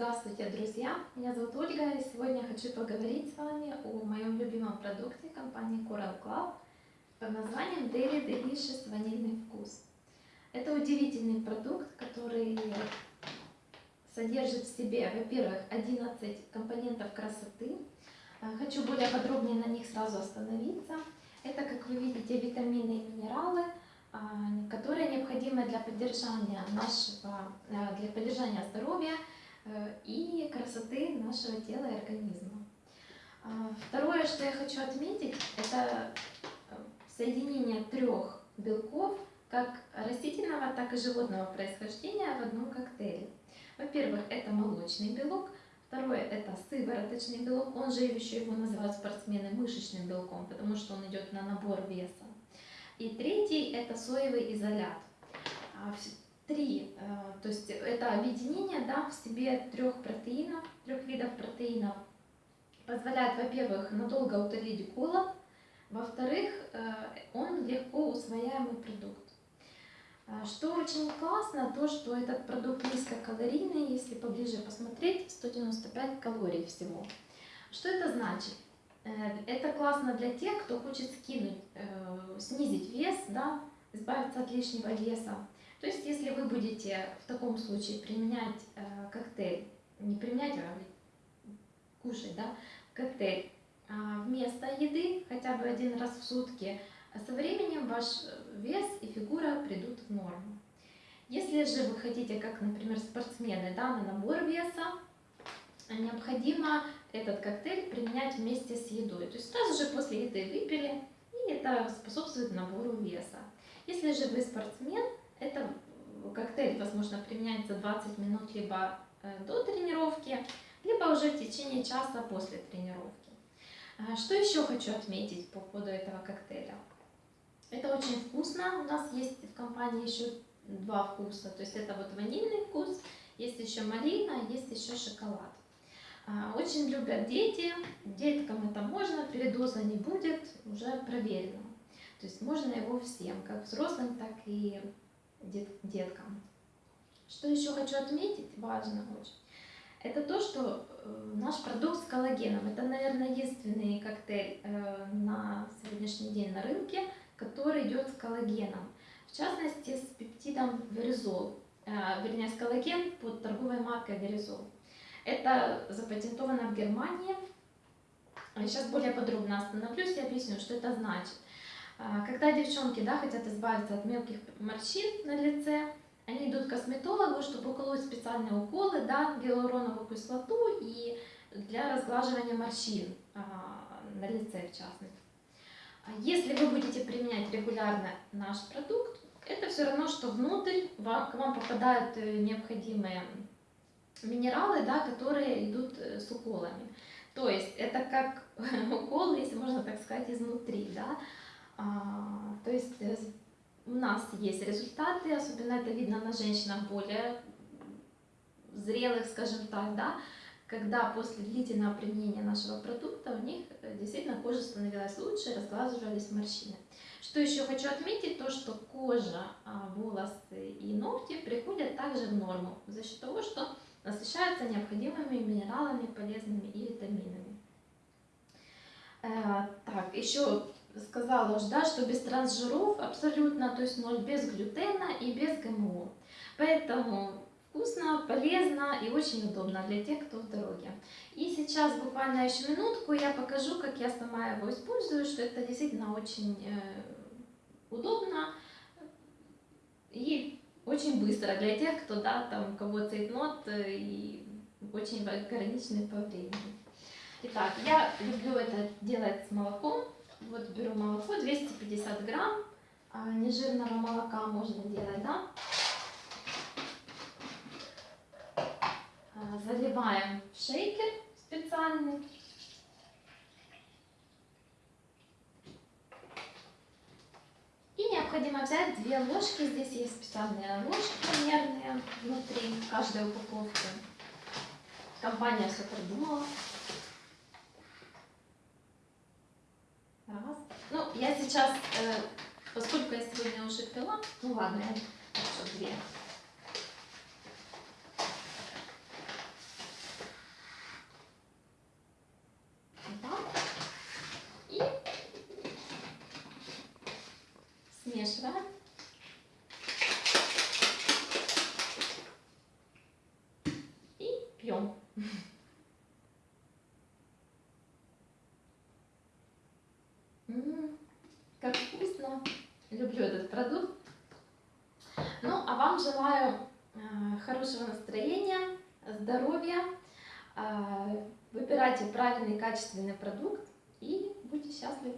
Здравствуйте, друзья! Меня зовут Ольга, и сегодня я хочу поговорить с вами о моем любимом продукте компании Coral Club под названием Daily Delicious Ванильный вкус. Это удивительный продукт, который содержит в себе, во-первых, 11 компонентов красоты. Хочу более подробнее на них сразу остановиться. Это, как вы видите, витамины и минералы, а, которые необходимы для поддержания нашего, а, для поддержания здоровья Э, и красоты нашего тела и организма. А, второе, что я хочу отметить, это э, соединение трех белков, как растительного, так и животного происхождения в одном коктейле. Во-первых, это молочный белок, второе это сывороточный белок, он же еще его называют спортсмены мышечным белком, потому что он идет на набор веса. И третий это соевый изолят. Три, э, то есть это объединение да, в себе трех протеинов, трех видов протеинов, позволяет, во-первых, надолго утолить голод, во-вторых, э, он легко усвояемый продукт. Э, что очень классно, то что этот продукт низкокалорийный, если поближе посмотреть, 195 калорий всего. Что это значит? Это классно для тех, кто хочет скинуть, снизить вес, да, избавиться от лишнего веса. То есть, если вы будете в таком случае применять э, коктейль, не применять, а кушать, да, коктейль э, вместо еды, хотя бы один раз в сутки, со временем ваш вес и фигура придут в норму. Если же вы хотите, как, например, спортсмены, да, на набор веса, необходимо этот коктейль применять вместе с едой. То есть сразу же после еды выпили, и это способствует набору веса. Если же вы спортсмен, возможно, применяется 20 минут либо э, до тренировки, либо уже в течение часа после тренировки. А, что еще хочу отметить по поводу этого коктейля? Это очень вкусно. У нас есть в компании еще два вкуса. То есть это вот ванильный вкус, есть еще малина, есть еще шоколад. А, очень любят дети, деткам это можно, передоза не будет, уже проверено. То есть можно его всем, как взрослым, так и дет, деткам. Что еще хочу отметить, важно очень, это то, что э, наш продукт с коллагеном, это, наверное, единственный коктейль э, на сегодняшний день на рынке, который идет с коллагеном. В частности, с пептидом веризол, э, вернее, с коллаген под торговой маркой веризол. Это запатентовано в Германии. Сейчас более подробно остановлюсь и объясню, что это значит. А, когда девчонки да, хотят избавиться от мелких морщин на лице, они идут к косметологу, чтобы уколоть специальные уколы, да, гиалуроновую кислоту и для разглаживания морщин а, на лице в частности. А если вы будете применять регулярно наш продукт, это все равно, что внутрь вам, к вам попадают э, необходимые минералы, да, которые идут э, с уколами. То есть это как укол, если можно так сказать, изнутри. Да? А, то есть э, у нас есть результаты, особенно это видно на женщинах более зрелых, скажем так, да, когда после длительного применения нашего продукта у них э, действительно кожа становилась лучше, разглаживались морщины. Что еще хочу отметить, то что кожа, а, волосы и ногти приходят также в норму за счет того, что насыщаются необходимыми минералами, полезными и витаминами. Э, так, еще сказала уже, да, что без трансжиров абсолютно, то есть ноль без глютена и без ГМО. Поэтому вкусно, полезно и очень удобно для тех, кто в дороге. И сейчас буквально еще минутку я покажу, как я сама его использую, что это действительно очень э, удобно и очень быстро для тех, кто, да, там, у кого цейтнот э, и очень ограниченный по времени. Итак, я люблю это делать с молоком. Вот беру молоко, 250 грамм а, нежирного молока можно делать, да? А, заливаем в шейкер специальный. И необходимо взять две ложки. Здесь есть специальные ложки примерные внутри каждой упаковки. Компания все продумала. Раз. Ну, я сейчас, э, поскольку я сегодня уже пила, ну ладно, я еще две. Как вкусно. Люблю этот продукт. Ну, а вам желаю э, хорошего настроения, здоровья. Э, Выбирайте правильный качественный продукт и будьте счастливы.